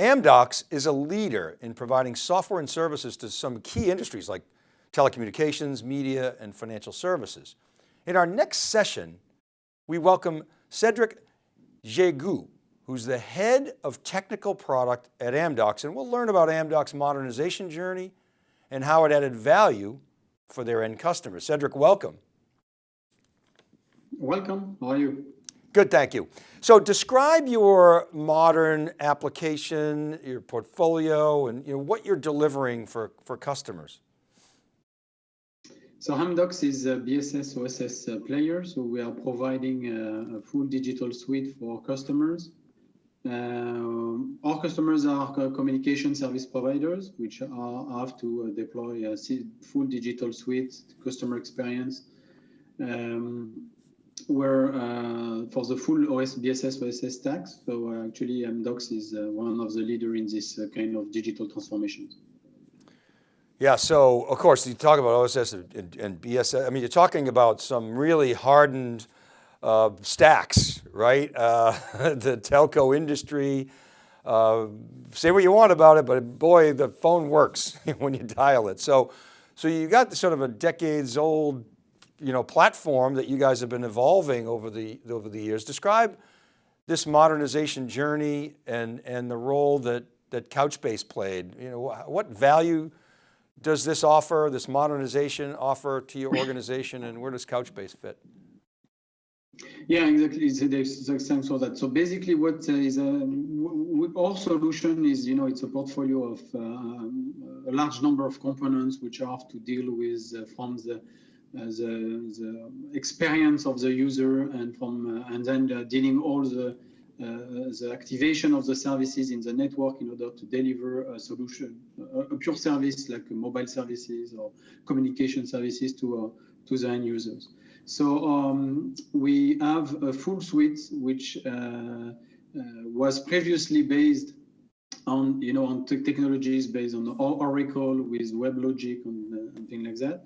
Amdocs is a leader in providing software and services to some key industries like telecommunications, media, and financial services. In our next session, we welcome Cedric Jégu, who's the head of technical product at Amdocs, and we'll learn about Amdocs' modernization journey and how it added value for their end customers. Cedric, welcome. Welcome, how are you? Good, thank you. So describe your modern application, your portfolio, and you know, what you're delivering for, for customers. So Amdocs is a BSS OSS uh, player, so we are providing a, a full digital suite for customers. Uh, our customers are communication service providers, which are, have to uh, deploy a full digital suite, customer experience, um, where uh, for the full OS BSS OSS stacks. So uh, actually, Amdocs is uh, one of the leader in this kind of digital transformation. Yeah, so of course you talk about OSS and, and BSS. I mean, you're talking about some really hardened uh, stacks, right? Uh, the telco industry, uh, say what you want about it, but boy, the phone works when you dial it. So, so you got sort of a decades old, you know, platform that you guys have been evolving over the, over the years. Describe this modernization journey and, and the role that, that Couchbase played. You know, what value does this offer, this modernization offer to your organization and where does Couchbase fit? Yeah, exactly. It's for that. So basically, what uh, is our solution is, you know, it's a portfolio of uh, a large number of components which have to deal with uh, from the, the, the experience of the user and from uh, and then uh, dealing all the the activation of the services in the network in order to deliver a solution, a, pure service like mobile services or communication services to to the end users. So um, we have a full suite which uh, uh, was previously based on you know on technologies based on Oracle with WebLogic uh, and like that.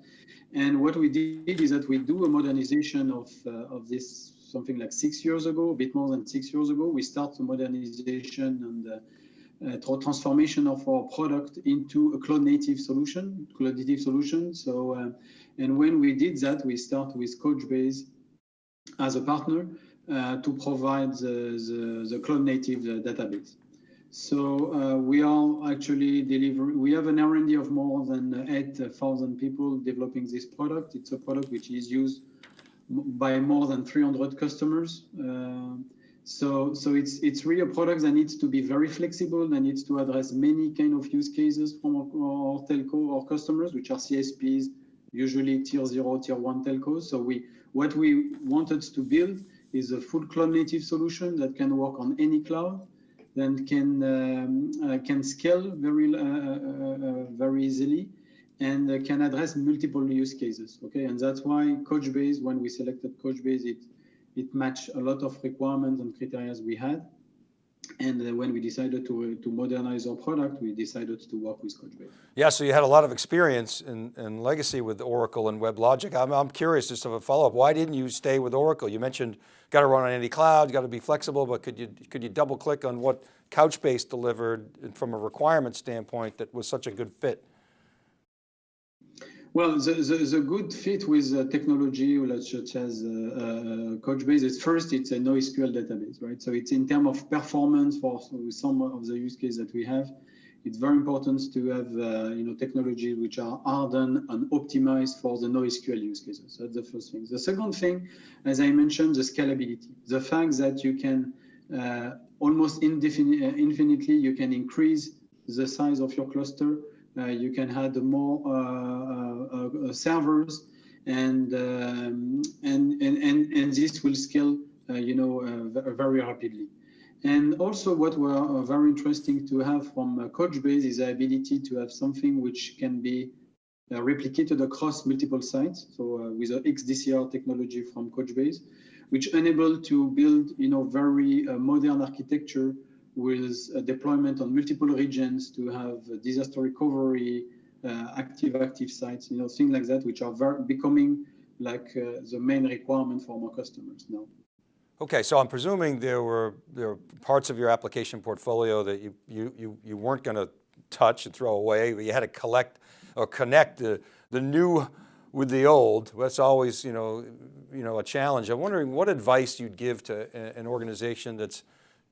And what we did is that we do a modernization of uh, of this something like six years ago, a bit more than six years ago. We start the modernization and uh, uh, transformation of our product into a cloud native solution, cloud native solution. So and when we did that, we start with Couchbase as a partner uh, to provide the, the, the cloud native uh, database. So uh, we are actually delivering, we have an R&D of more than 8,000 people developing this product. It's a product which is used by more than 300 customers. Uh, so, so it's it's really a product that needs to be very flexible, that needs to address many kind of use cases from our, our telco or customers, which are CSPs, usually tier zero, tier one telcos. So we, what we wanted to build is a full cloud native solution that can work on any cloud, then can um, uh, can scale very uh, uh, very easily, and can address multiple use cases. Okay, and that's why Couchbase, when we selected Couchbase, it it matched a lot of requirements and criteria we had. And uh, when we decided to, to modernize our product, we decided to work with Couchbase. Yeah, so you had a lot of experience in, in legacy with Oracle and WebLogic. I'm, I'm curious, just of a follow-up, why didn't you stay with Oracle? You mentioned got to run on any cloud, got to be flexible, but could you, could you double click on what Couchbase delivered from a requirement standpoint that was such a good fit? Well, the, the, the, good fit with uh, technology such as uh, uh, Couchbase is first, it's a NoSQL database, right? So it's in terms of performance for some of the use cases that we have. It's very important to have, uh, you know, technology which are hardened and optimized for the NoSQL use cases. That's the first thing. The second thing, as I mentioned, the scalability. The fact that you can uh, almost uh, infinitely, you can increase the size of your cluster you can add more uh, uh, servers and, um, and, and, and, and this will scale, you know, very rapidly. And also what were very interesting to have from Couchbase is the ability to have something which can be uh, replicated across multiple sites. So uh, with the XDCR technology from Couchbase, which enable to build, you know, very uh, modern architecture with deployment on multiple regions to have disaster recovery, uh, active active sites, you know, things like that, which are becoming like uh, the main requirement for our customers now. Okay, so I'm presuming there were there were parts of your application portfolio that you you you, you weren't going to touch and throw away, but you had to collect or connect the the new with the old. That's always you know you know a challenge. I'm wondering what advice you'd give to an organization that's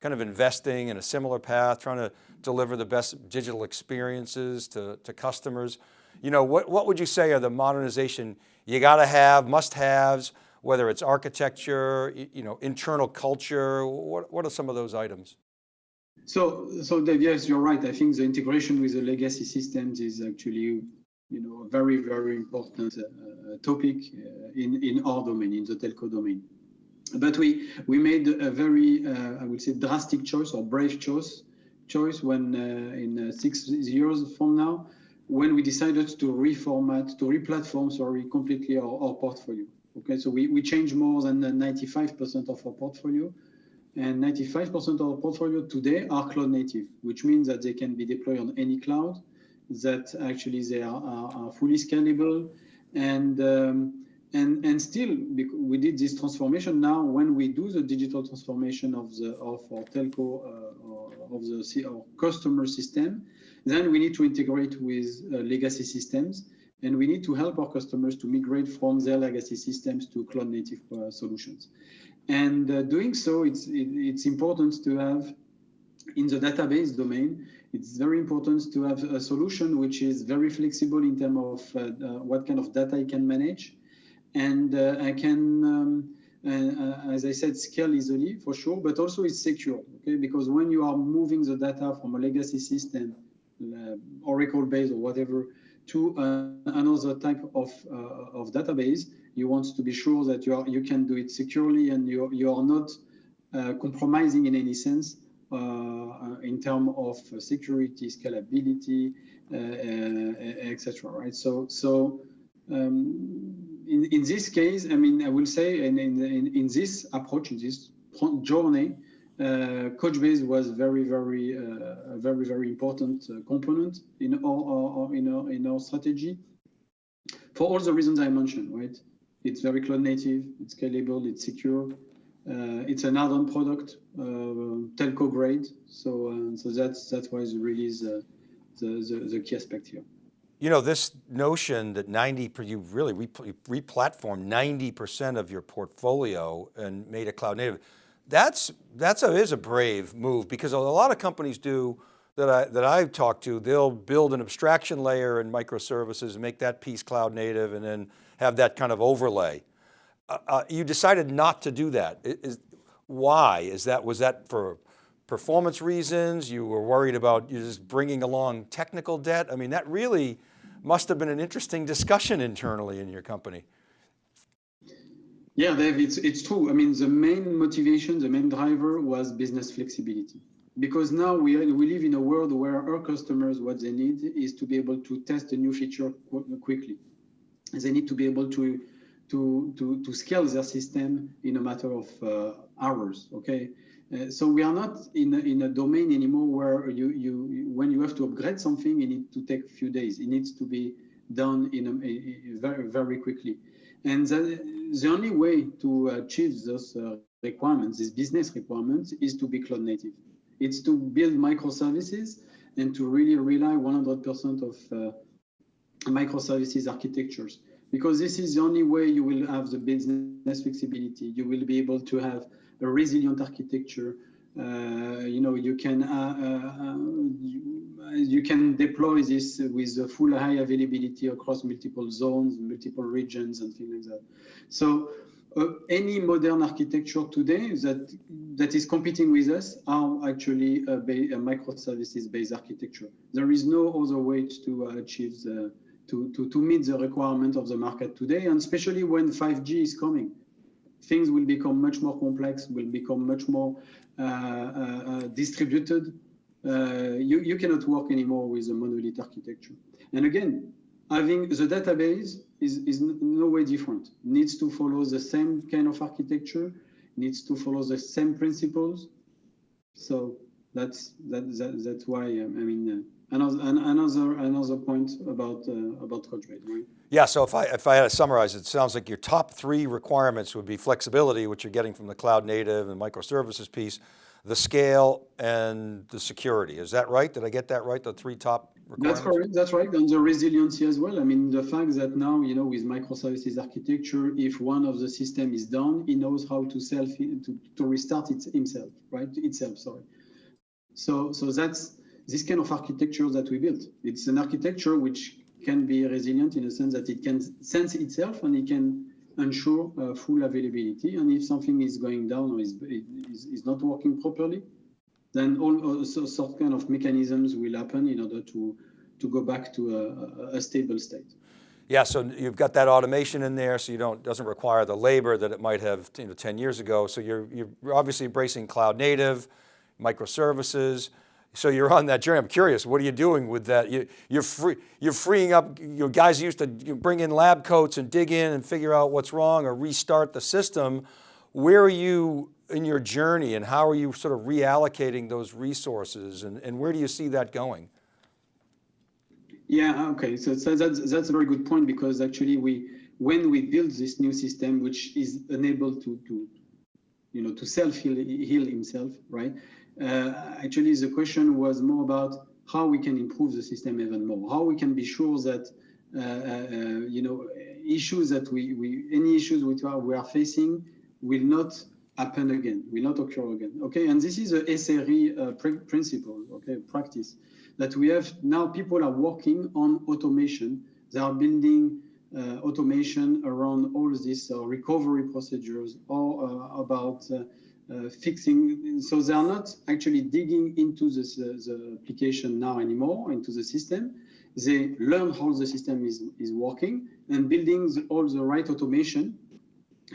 kind of investing in a similar path, trying to deliver the best digital experiences to, to customers. You know, what, what would you say are the modernization you got to have, must haves, whether it's architecture, you know, internal culture, what, what are some of those items? So, so Dave, yes, you're right. I think the integration with the legacy systems is actually, you know, a very, very important uh, topic uh, in, in our domain, in the telco domain. But we, we made a very, uh, I would say, drastic choice or brave choice, choice when uh, in uh, six years from now, when we decided to reformat, to replatform, sorry, completely our, our portfolio. Okay, so we, we changed more than 95% of our portfolio. And 95% of our portfolio today are cloud native, which means that they can be deployed on any cloud, that actually they are, are, are fully scalable. And, um, and, and still, we did this transformation. Now, when we do the digital transformation of, the, of our telco, uh, of the our customer system, then we need to integrate with uh, legacy systems and we need to help our customers to migrate from their legacy systems to cloud native uh, solutions. And uh, doing so, it's, it, it's important to have in the database domain, it's very important to have a solution which is very flexible in terms of uh, uh, what kind of data you can manage. And uh, I can, um, uh, as I said, scale easily for sure, but also it's secure, okay? Because when you are moving the data from a legacy system, Oracle based or whatever, to uh, another type of, uh, of database, you want to be sure that you, are, you can do it securely and you, you are not uh, compromising in any sense in terms of security, scalability, etc. Right? So, so um, in, in this case, I mean, I will say, in, in, in this approach, in this journey, uh, Couchbase was very, very, uh, very, very important uh, component in our, our, in our in our strategy for all the reasons I mentioned. Right? It's very cloud native, it's scalable, it's secure, uh, it's an add-on product, uh, telco grade. So, uh, so that's that's why the release the, the the key aspect here. You know, this notion that 90, you really re-platformed 90% of your portfolio and made it cloud native that's, that's a, is a brave move because a lot of companies do that I, that I've talked to, they'll build an abstraction layer in microservices and make that piece cloud native and then have that kind of overlay. Uh, uh, you decided not to do that. Is, why? Is that, was that for performance reasons? You were worried about you just bringing along technical debt? I mean, that really must have been an interesting discussion internally in your company. Yeah, Dave, it's, it's true. I mean, the main motivation, the main driver was business flexibility. Because now we, we live in a world where our customers, what they need is to be able to test a new feature quickly. They need to be able to, to, to, to scale their system in a matter of uh, hours, okay? Uh, so we are not in a, in a domain anymore where you, you, when you have to upgrade something, it needs to take a few days. It needs to be done in a, a, very, very quickly. And the, the only way to achieve those uh, requirements, these business requirements, is to be cloud native. It's to build microservices and to really rely 100% of uh, microservices architectures. Because this is the only way you will have the business flexibility. You will be able to have a resilient architecture. Uh, you know, you can uh, uh, you can deploy this with full high availability across multiple zones, multiple regions, and things like that. So uh, any modern architecture today that that is competing with us are actually a, a microservices-based architecture. There is no other way to achieve the to, to, to meet the requirement of the market today, and especially when 5G is coming. Things will become much more complex, will become much more uh, uh, uh distributed, you, you cannot work anymore with a monolith architecture. And again, having the database is, is no way different. Needs to follow the same kind of architecture, needs to follow the same principles. So that's that, that that's why um, I mean uh, another another another point about uh, about Couchbase, right? Yeah, so if I, if I had to summarize, it sounds like your top three requirements would be flexibility, which you're getting from the cloud native and microservices piece, the scale and the security. Is that right? Did I get that right? The three top requirements? that's correct. That's right. And the resiliency as well. I mean, the fact that now, you know, with microservices architecture, if one of the system is down, he knows how to self to, to restart it himself, right? Itself, sorry. So, so that's this kind of architecture that we built. It's an architecture which can be resilient in a sense that it can sense itself and it can ensure uh, full availability. And if something is going down or is, is, is not working properly, then all uh, sort kind of mechanisms will happen in order to, to go back to a, a stable state. Yeah, so you've got that automation in there, so you don't doesn't require the labor that it might have you know, 10 years ago. So you're you're obviously embracing cloud native, microservices. So you're on that journey. I'm curious, what are you doing with that? You, you're free, you're freeing up. You know, guys used to bring in lab coats and dig in and figure out what's wrong or restart the system. Where are you in your journey and how are you sort of reallocating those resources and, and where do you see that going? Yeah, okay, so, so that's, that's a very good point because actually we, when we build this new system, which is enabled to, to you know, to self-heal heal himself, right? Uh, actually, the question was more about how we can improve the system even more, how we can be sure that, uh, uh, you know, issues that we, we any issues which are, we are facing will not happen again, will not occur again. Okay, and this is a SRE uh, principle, okay, practice that we have now. People are working on automation. They are building uh, automation around all these uh, recovery procedures or about uh, fixing. So they are not actually digging into this, the application now anymore, into the system. They learn how the system is, is working and building the, all the right automation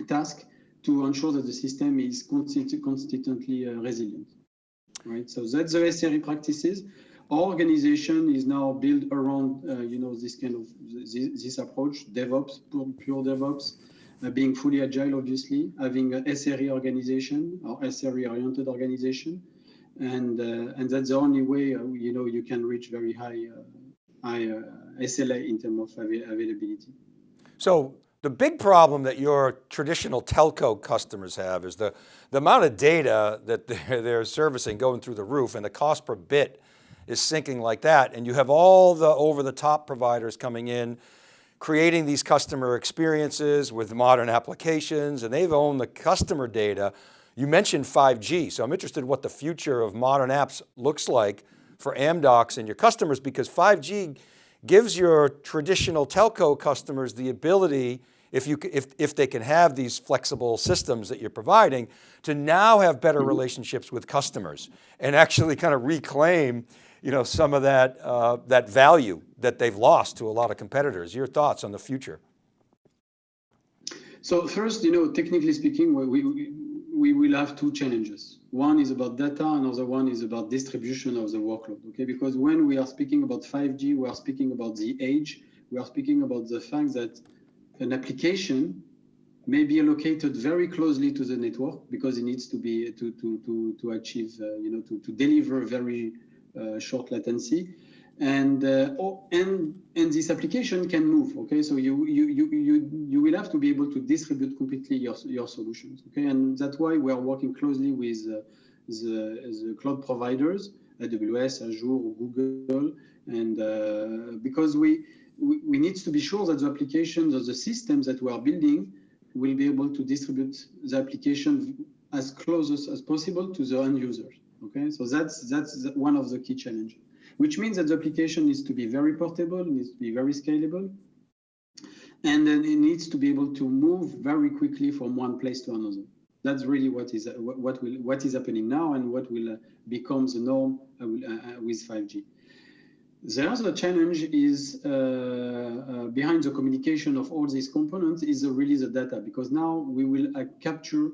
task to ensure that the system is constantly uh, resilient. Right, so that's the SRE practices. Our organization is now built around, uh, you know, this kind of this, this approach, DevOps, pure, pure DevOps, being fully agile, obviously, having a SRE organization or SRE-oriented organization, and uh, and that's the only way, uh, you know, you can reach very high uh, high SLA in terms of availability. So the big problem that your traditional telco customers have is the, the amount of data that they're, they're servicing going through the roof and the cost per bit is sinking like that. And you have all the over the top providers coming in, creating these customer experiences with modern applications and they've owned the customer data. You mentioned 5G, so I'm interested what the future of modern apps looks like for Amdocs and your customers because 5G gives your traditional telco customers the ability, if, you, if, if they can have these flexible systems that you're providing, to now have better mm-hmm. relationships with customers and actually kind of reclaim you know, some of that, uh, that value that they've lost to a lot of competitors. Your thoughts on the future? So first, you know, technically speaking, we, we, we will have two challenges. One is about data, another one is about distribution of the workload, okay? Because when we are speaking about 5G, we are speaking about the edge, we are speaking about the fact that an application may be allocated very closely to the network because it needs to be to to to to achieve uh, you know to to deliver very short latency and uh, oh, and and this application can move okay? So you you you you you will have to be able to distribute completely your your solutions okay? And that's why we are working closely with uh, the the cloud providers aws azure google and uh, because we, we we need to be sure that the applications or the systems that we are building will be able to distribute the application as close as, as possible to the end users okay so that's that's one of the key challenges which means that the application needs to be very portable, needs to be very scalable, and then it needs to be able to move very quickly from one place to another. That's really what is what will what is happening now and what will uh, become the norm uh, uh, with 5G. The other challenge is uh, uh, behind the communication of all these components is really the data because now we will uh, capture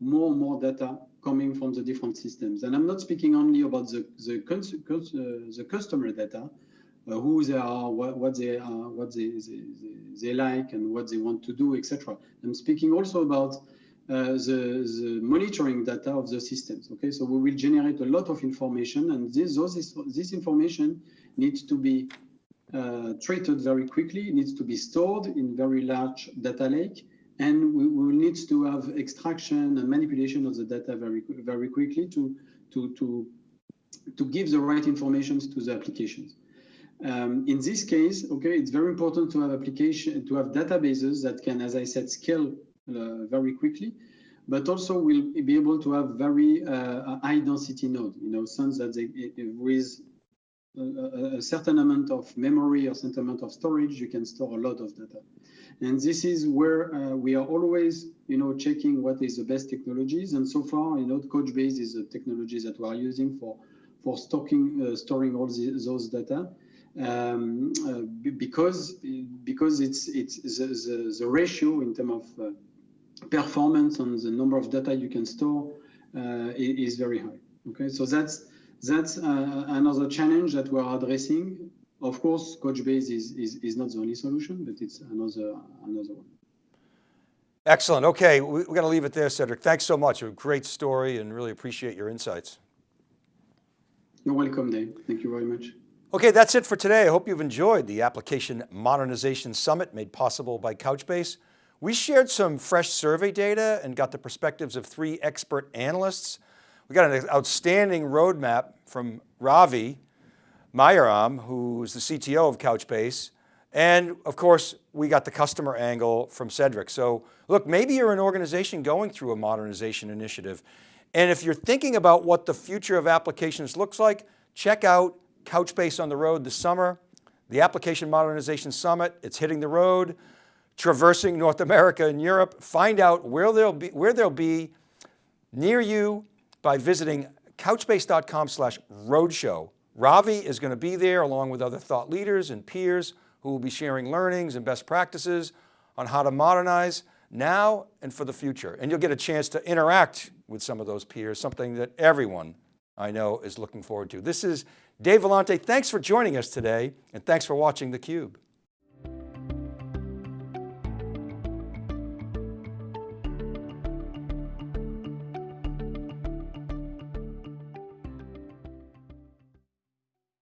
more and more data coming from the different systems. And I'm not speaking only about the, the, uh, the customer data, uh, who they are, what, what they are, what they, they, they, like and what they want to do, etc. I'm speaking also about uh, the, the monitoring data of the systems. Okay, so we will generate a lot of information and this, those, this information needs to be uh, treated very quickly. Needs to be stored in very large data lake, and we will need to have extraction and manipulation of the data very very quickly to to to to give the right information to the applications. Um, in this case, okay, it's very important to have application to have databases that can, as I said, scale uh, very quickly, but also will be able to have very uh, high density node. You know, since that they, with a, a, certain amount of memory or certain amount of storage, you can store a lot of data. And this is where uh, we are always, you know, checking what is the best technologies. And so far, you know, Couchbase is a technology that we are using for for storing uh, storing all the, those data um, uh, because because it's it's the, the, the ratio in terms of uh, performance and the number of data you can store uh, is very high. Okay, so that's that's uh, another challenge that we're addressing. Of course, Couchbase is, is is not the only solution, but it's another another one. Excellent. Okay, we, we're going to leave it there, Cedric. Thanks so much. A great story, and really appreciate your insights. You're welcome, Dave. Thank you very much. Okay, that's it for today. I hope you've enjoyed the Application Modernization Summit made possible by Couchbase. We shared some fresh survey data and got the perspectives of three expert analysts. We got an outstanding roadmap from Ravi Mayaram, who's the CTO of Couchbase. And of course, we got the customer angle from Cedric. So look, maybe you're an organization going through a modernization initiative. And if you're thinking about what the future of applications looks like, check out Couchbase on the road this summer, the Application Modernization Summit, it's hitting the road, traversing North America and Europe. Find out where they'll be, where they'll be near you by visiting couchbase.com slash roadshow. Ravi is going to be there along with other thought leaders and peers who will be sharing learnings and best practices on how to modernize now and for the future. And you'll get a chance to interact with some of those peers, something that everyone I know is looking forward to. This is Dave Vellante. Thanks for joining us today and thanks for watching theCUBE.